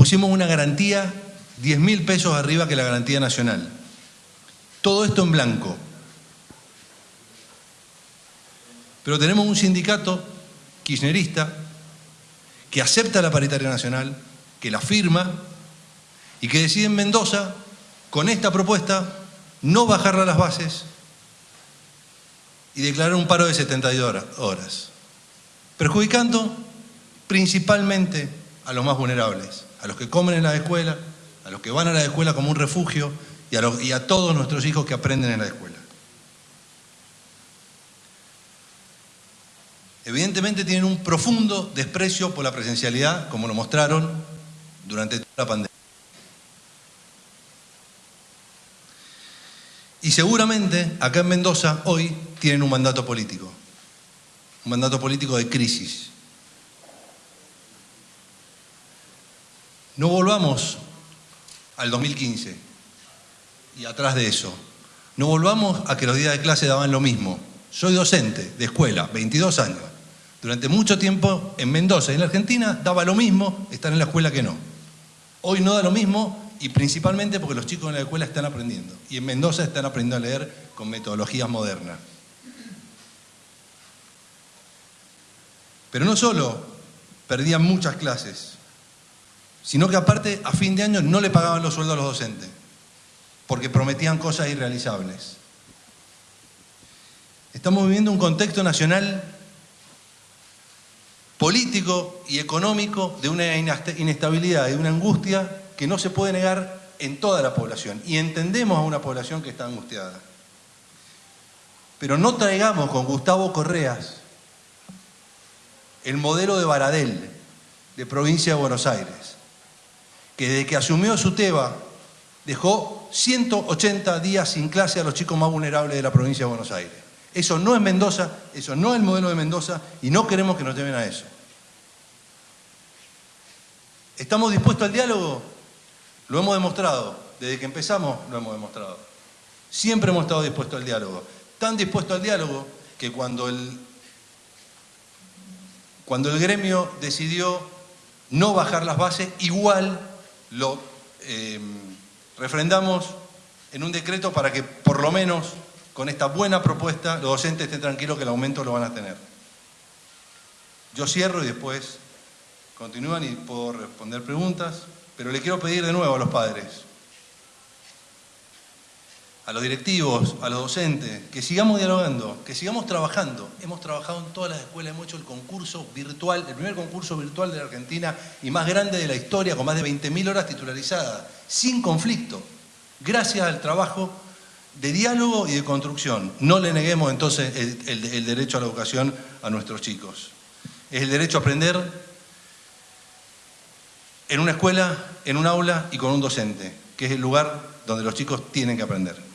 pusimos una garantía 10 mil pesos arriba que la garantía nacional. Todo esto en blanco. Pero tenemos un sindicato kirchnerista que acepta la paritaria nacional, que la firma y que decide en Mendoza, con esta propuesta, no bajarla las bases y declarar un paro de 72 horas, perjudicando principalmente a los más vulnerables, a los que comen en la escuela, a los que van a la escuela como un refugio y a, y a todos nuestros hijos que aprenden en la escuela. Evidentemente tienen un profundo desprecio por la presencialidad, como lo mostraron durante toda la pandemia. Y seguramente acá en Mendoza hoy tienen un mandato político, un mandato político de crisis. No volvamos al 2015 y atrás de eso. No volvamos a que los días de clase daban lo mismo. Soy docente de escuela, 22 años. Durante mucho tiempo en Mendoza y en la Argentina daba lo mismo estar en la escuela que no. Hoy no da lo mismo y principalmente porque los chicos en la escuela están aprendiendo. Y en Mendoza están aprendiendo a leer con metodologías modernas. Pero no solo perdían muchas clases, sino que aparte a fin de año no le pagaban los sueldos a los docentes, porque prometían cosas irrealizables. Estamos viviendo un contexto nacional político y económico de una inestabilidad de una angustia que no se puede negar en toda la población. Y entendemos a una población que está angustiada. Pero no traigamos con Gustavo Correas el modelo de Baradel, de provincia de Buenos Aires, que desde que asumió su TEBA dejó 180 días sin clase a los chicos más vulnerables de la provincia de Buenos Aires. Eso no es Mendoza, eso no es el modelo de Mendoza y no queremos que nos lleven a eso. ¿Estamos dispuestos al diálogo? Lo hemos demostrado, desde que empezamos lo hemos demostrado. Siempre hemos estado dispuestos al diálogo. Tan dispuestos al diálogo que cuando el, cuando el gremio decidió no bajar las bases, igual lo em, refrendamos en un decreto para que por lo menos con esta buena propuesta los docentes estén tranquilos que el aumento lo van a tener. Yo cierro y después continúan y puedo responder preguntas. Pero le quiero pedir de nuevo a los padres, a los directivos, a los docentes, que sigamos dialogando, que sigamos trabajando. Hemos trabajado en todas las escuelas, hemos hecho el concurso virtual, el primer concurso virtual de la Argentina y más grande de la historia, con más de 20.000 horas titularizadas, sin conflicto, gracias al trabajo de diálogo y de construcción. No le neguemos entonces el, el derecho a la educación a nuestros chicos. Es el derecho a aprender, en una escuela, en un aula y con un docente, que es el lugar donde los chicos tienen que aprender.